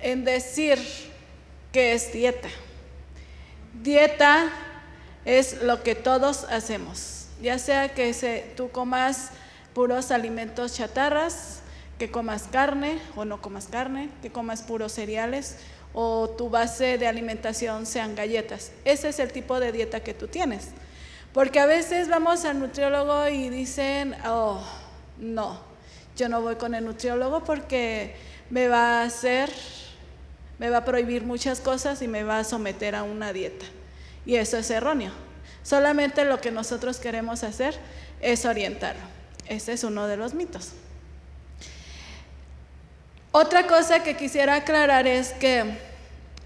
en decir que es dieta. Dieta es lo que todos hacemos, ya sea que tú comas puros alimentos chatarras, que comas carne o no comas carne, que comas puros cereales o tu base de alimentación sean galletas. Ese es el tipo de dieta que tú tienes. Porque a veces vamos al nutriólogo y dicen, oh, no, yo no voy con el nutriólogo porque me va a hacer, me va a prohibir muchas cosas y me va a someter a una dieta. Y eso es erróneo. Solamente lo que nosotros queremos hacer es orientarlo. Ese es uno de los mitos. Otra cosa que quisiera aclarar es que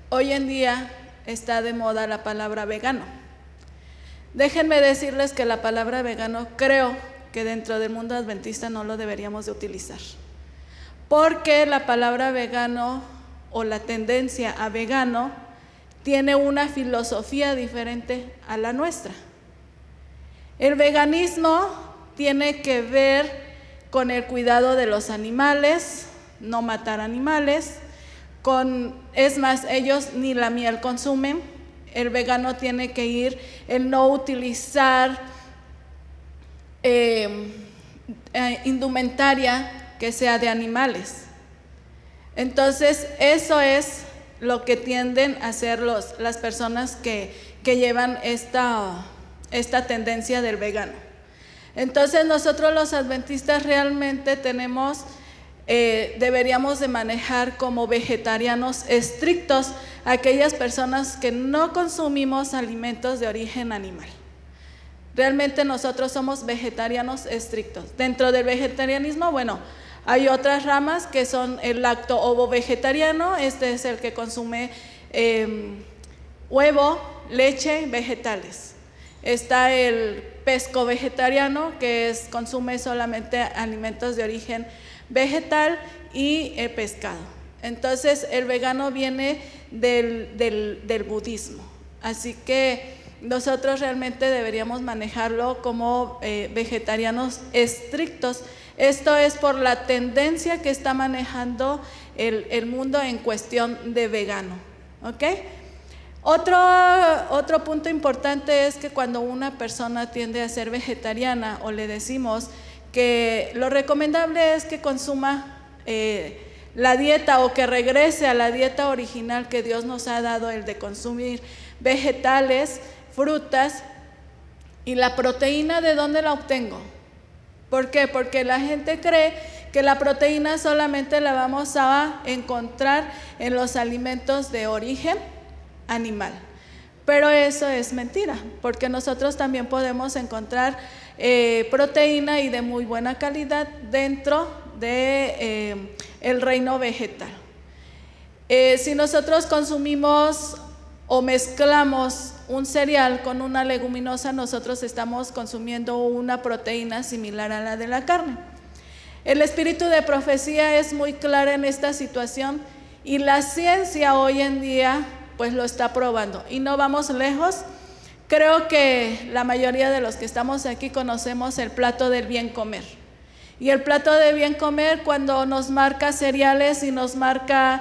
hoy en día está de moda la palabra vegano. Déjenme decirles que la palabra vegano creo dentro del mundo adventista no lo deberíamos de utilizar. Porque la palabra vegano o la tendencia a vegano tiene una filosofía diferente a la nuestra. El veganismo tiene que ver con el cuidado de los animales, no matar animales, con, es más, ellos ni la miel consumen, el vegano tiene que ir el no utilizar eh, indumentaria que sea de animales. Entonces, eso es lo que tienden a hacer los, las personas que, que llevan esta, esta tendencia del vegano. Entonces, nosotros los adventistas realmente tenemos eh, deberíamos de manejar como vegetarianos estrictos aquellas personas que no consumimos alimentos de origen animal. Realmente nosotros somos vegetarianos estrictos. Dentro del vegetarianismo, bueno, hay otras ramas que son el lacto ovo vegetariano, este es el que consume em, huevo, leche, vegetales. Está el pesco vegetariano, que es, consume solamente alimentos de origen vegetal y el pescado. Entonces el vegano viene del, budismo. Así que nosotros realmente deberíamos manejarlo como eh, vegetarianos estrictos. Esto es por la tendencia que está manejando el, el mundo en cuestión de vegano. Otro, otro punto importante es que cuando una persona tiende a ser vegetariana o le decimos que lo recomendable es que consuma eh, la dieta o que regrese a la dieta original que Dios nos ha dado, el de consumir vegetales, frutas y la proteína, ¿de dónde la obtengo? ¿Por qué? Porque la gente cree que la proteína solamente la vamos a encontrar en los alimentos de origen animal. Pero eso es mentira, porque nosotros también podemos encontrar eh, proteína y de muy buena calidad dentro de eh, reino vegetal. Eh, si nosotros consumimos o mezclamos un cereal con una leguminosa, nosotros estamos consumiendo una proteína similar a la de la carne. El espíritu de profecía es muy claro en esta situación y la ciencia hoy en día pues lo está probando. Y no vamos lejos Creo que la mayoría de los que estamos aquí conocemos el plato del bien comer. Y el plato de bien comer cuando nos marca cereales y nos marca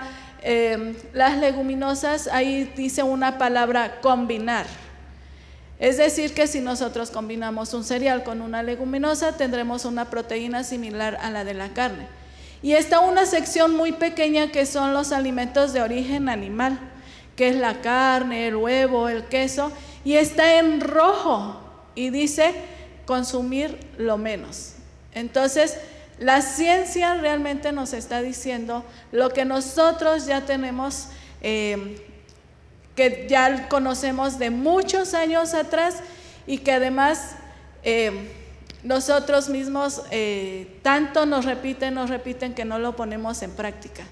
em, las leguminosas, ahí dice una palabra combinar. Es decir, que si nosotros combinamos un cereal con una leguminosa, tendremos una proteína similar a la de la carne. Y está una sección muy pequeña que son los alimentos de origen animal, que es la carne, el huevo, el queso, y está en rojo y dice consumir lo menos. Entonces, la ciencia realmente nos está diciendo lo que nosotros ya tenemos, eh, que ya conocemos de muchos años atrás y que además eh, nosotros mismos eh, tanto nos repiten, nos repiten que no lo ponemos en práctica.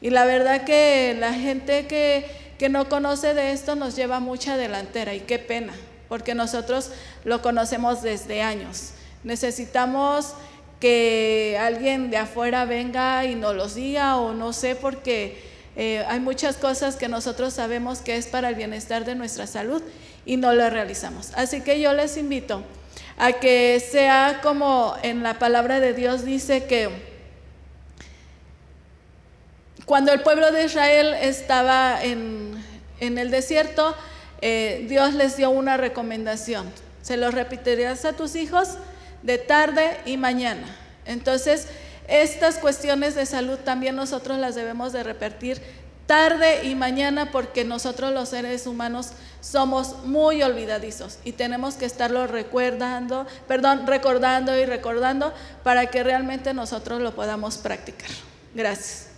Y la verdad que la gente que que no conoce de esto nos lleva mucha delantera y qué pena, porque nosotros lo conocemos desde años. Necesitamos que alguien de afuera venga y nos los diga o no sé, porque eh, hay muchas cosas que nosotros sabemos que es para el bienestar de nuestra salud y no lo realizamos. Así que yo les invito a que sea como en la palabra de Dios dice que cuando el pueblo de Israel estaba en, en el desierto, eh, Dios les dio una recomendación. Se lo repetirás a tus hijos de tarde y mañana. Entonces, estas cuestiones de salud también nosotros las debemos de repetir tarde y mañana porque nosotros los seres humanos somos muy olvidadizos y tenemos que estarlo recordando, perdón, recordando y recordando para que realmente nosotros lo podamos practicar. Gracias.